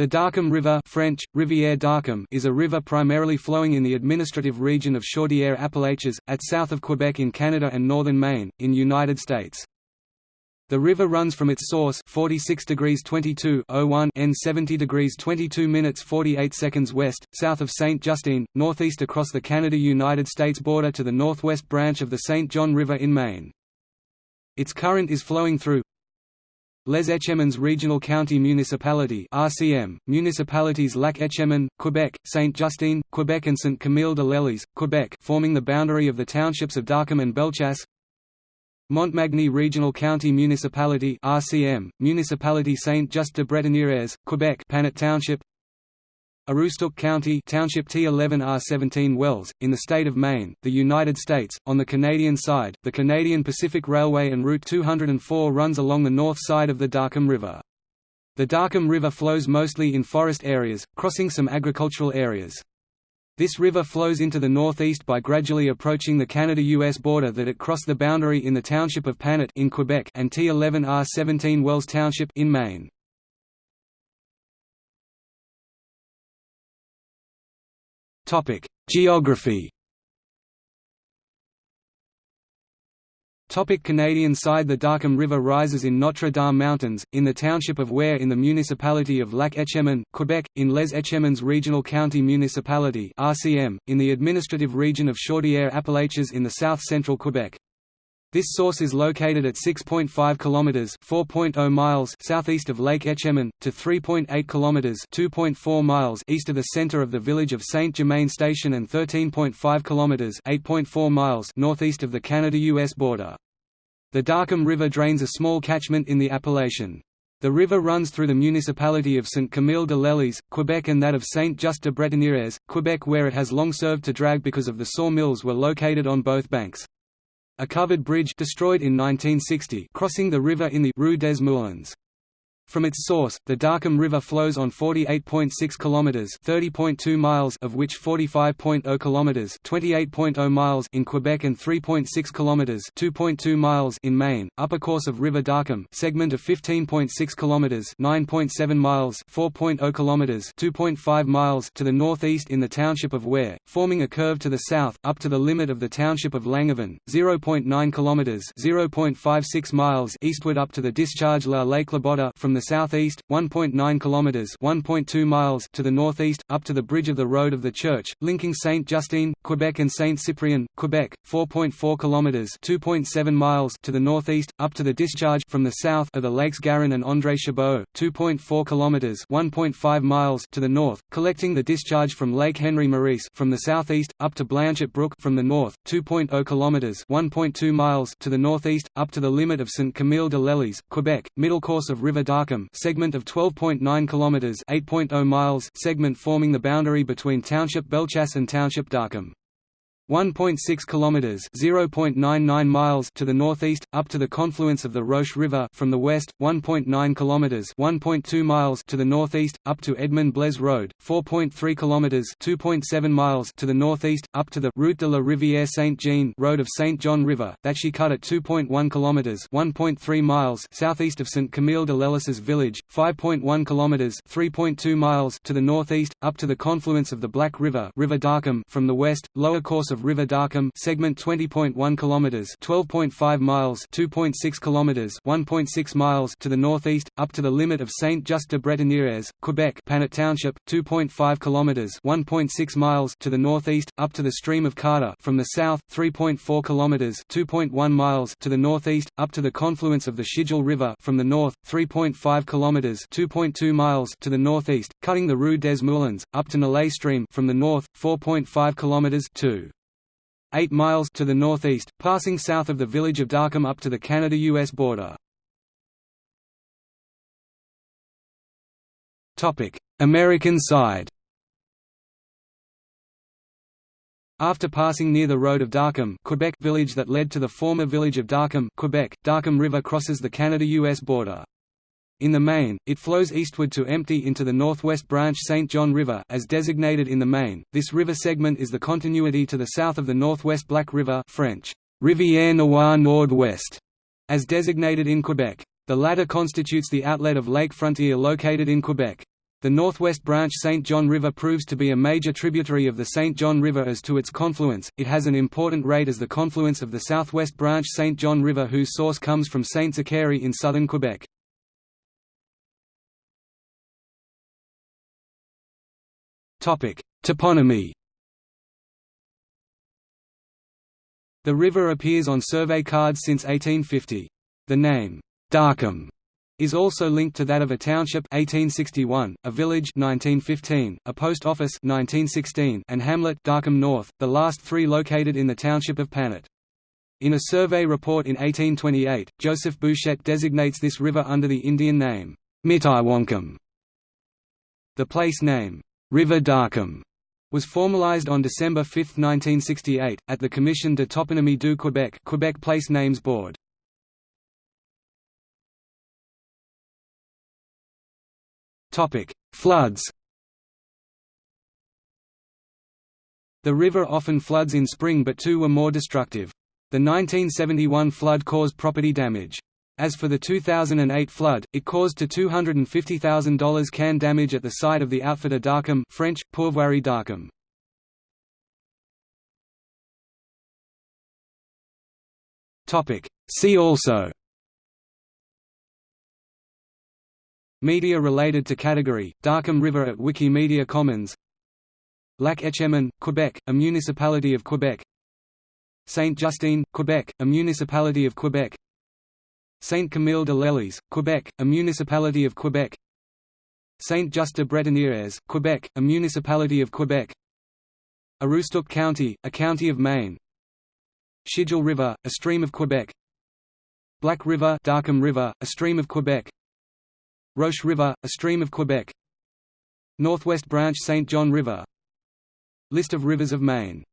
The Daaquam River French, Rivière Daaquam is a river primarily flowing in the administrative region of Chaudière-Appalaches, at south of Quebec in Canada and northern Maine, in United States. The river runs from its source 46 degrees 22 N 70 degrees 22 minutes 48 seconds west, south of St. Justine, northeast across the Canada-United States border to the northwest branch of the St. John River in Maine. Its current is flowing through Les Etchemins Regional County Municipality RCM, municipalities Lac Etchemin, Quebec, Saint-Justine, Quebec and Saint-Camille de Lellis, Quebec forming the boundary of the townships of Daaquam and Bellechasse. Montmagny Regional County Municipality RCM, Municipality Saint-Just-de-Bretenières, Quebec Panet Township Aroostook County Township T11R17 Wells, in the state of Maine, the United States. On the Canadian side, the Canadian Pacific Railway and Route 204 runs along the north side of the Daaquam River. The Daaquam River flows mostly in forest areas, crossing some agricultural areas. This river flows into the northeast by gradually approaching the Canada-US border that it crossed the boundary in the township of Panet in Quebec and T11R17 Wells Township in Maine. Topic: Geography. Topic Canadian side The Daaquam River rises in Notre Dame Mountains, in the township of Ware in the municipality of Lac Etchemin, Quebec, in Les Etchemins Regional County Municipality RCM, in the administrative region of Chaudière-Appalaches in the south-central Quebec. This source is located at 6.5 kilometers (4.0 miles) southeast of Lake Etchemin to 3.8 kilometers (2.4 miles) east of the center of the village of Saint-Germain Station and 13.5 kilometers (8.4 miles) northeast of the Canada-US border. The Daaquam River drains a small catchment in the appellation. The river runs through the municipality of Saint-Camille de Lellis, Quebec and that of Saint-Just-de-Bretenières, Quebec where it has long served to drag because of the sawmills were located on both banks. A covered bridge destroyed in 1960 crossing the river in the Rue des Moulins. From its source, the Daaquam River flows on 48.6 kilometers, 30.2 miles of which 45.0 kilometers, 28.0 miles in Quebec and 3.6 kilometers, 2.2 miles in Maine. Upper course of River Daaquam, segment of 15.6 kilometers, 9.7 miles, 4.0 kilometers, 2.5 miles to the northeast in the township of Ware, forming a curve to the south up to the limit of the township of Langevin, 0.9 kilometers, 0.56 miles eastward up to the discharge La Lake Labotta from the the southeast, 1.9 kilometers (1.2 miles) to the northeast, up to the bridge of the Road of the Church, linking Saint Justine, Quebec and Saint Cyprien, Quebec, 4.4 kilometers (2.7 miles) to the northeast, up to the discharge from the south of the Lakes Garonne and André Chabot, 2.4 kilometers (1.5 miles) to the north, collecting the discharge from Lake Henry Maurice from the southeast, up to Blanchet Brook from the north, 2.0 kilometers (1.2 miles) to the northeast, up to the limit of Saint Camille de Lellis, Quebec, middle course of River Daaquam segment of 12.9 kilometers, 8.0 miles, segment forming the boundary between Township Bellechasse and Township Daaquam. 1.6 kilometers (0.99 miles) to the northeast up to the confluence of the Roche River from the west 1.9 kilometers (1.2 miles) to the northeast up to Edmond Blaise Road 4.3 kilometers (2.7 miles) to the northeast up to the Route de la Rivière Saint-Jean Road of St. John River that she cut at 2.1 kilometers (1.3 miles) southeast of St. Camille de Lellis's village 5.1 kilometers (3.2 miles) to the northeast up to the confluence of the Black River River Daaquam from the west lower course of River Daaquam segment 20.1 kilometers 12.5 miles 2.6 kilometers 1.6 miles to the northeast up to the limit of Saint-Just-de-Bretenières, Quebec Panet Township 2.5 kilometers 1.6 miles to the northeast up to the stream of Carter from the south 3.4 kilometers 2.1 miles to the northeast up to the confluence of the Schedule River from the north 3.5 kilometers 2.2 miles to the northeast cutting the Rue des Moulins up to Nalay Stream from the north 4.5 kilometers 2 8 miles to the northeast, passing south of the village of Daaquam up to the Canada-US border. American side After passing near the road of Daaquam, Quebec village that led to the former village of Daaquam, Quebec, Daaquam River crosses the Canada-US border. In the main, it flows eastward to empty into the northwest branch St. John River as designated in the main. This river segment is the continuity to the south of the northwest Black River French, Rivière Noire Nord-Ouest, as designated in Quebec. The latter constitutes the outlet of Lake Frontier located in Quebec. The northwest branch St. John River proves to be a major tributary of the St. John River as to its confluence, it has an important rate as the confluence of the southwest branch St. John River whose source comes from St. Zachary in southern Quebec. Toponymy The river appears on survey cards since 1850. The name, Daaquam, is also linked to that of a township 1861, a village 1915, a post office 1916, and hamlet Daaquam North, the last three located in the township of Panet. In a survey report in 1828, Joseph Bouchette designates this river under the Indian name, Mitiwankam. The place name, River Daaquam, was formalized on December 5, 1968, at the Commission de Toponymie du Québec Quebec Place Names Board. Floods. The river often floods in spring but two were more destructive. The 1971 flood caused property damage. As for the 2008 flood, it caused to $250,000 can damage at the site of the outfitter Daaquam French, Pourvoirie Daaquam. See also. Media related to category, Daaquam River at Wikimedia Commons. Lac Etchemin, Quebec, a municipality of Quebec. Saint-Justine, Quebec, a municipality of Quebec Saint-Camille de Lellis, Quebec, a municipality of Quebec. Saint-Just-de-Bretenières, Quebec, a municipality of Quebec. Aroostook County, a county of Maine. Schiedule River, a stream of Quebec. Black River, Daaquam River, a stream of Quebec. Roche River, a stream of Quebec. Northwest Branch St. John River. List of rivers of Maine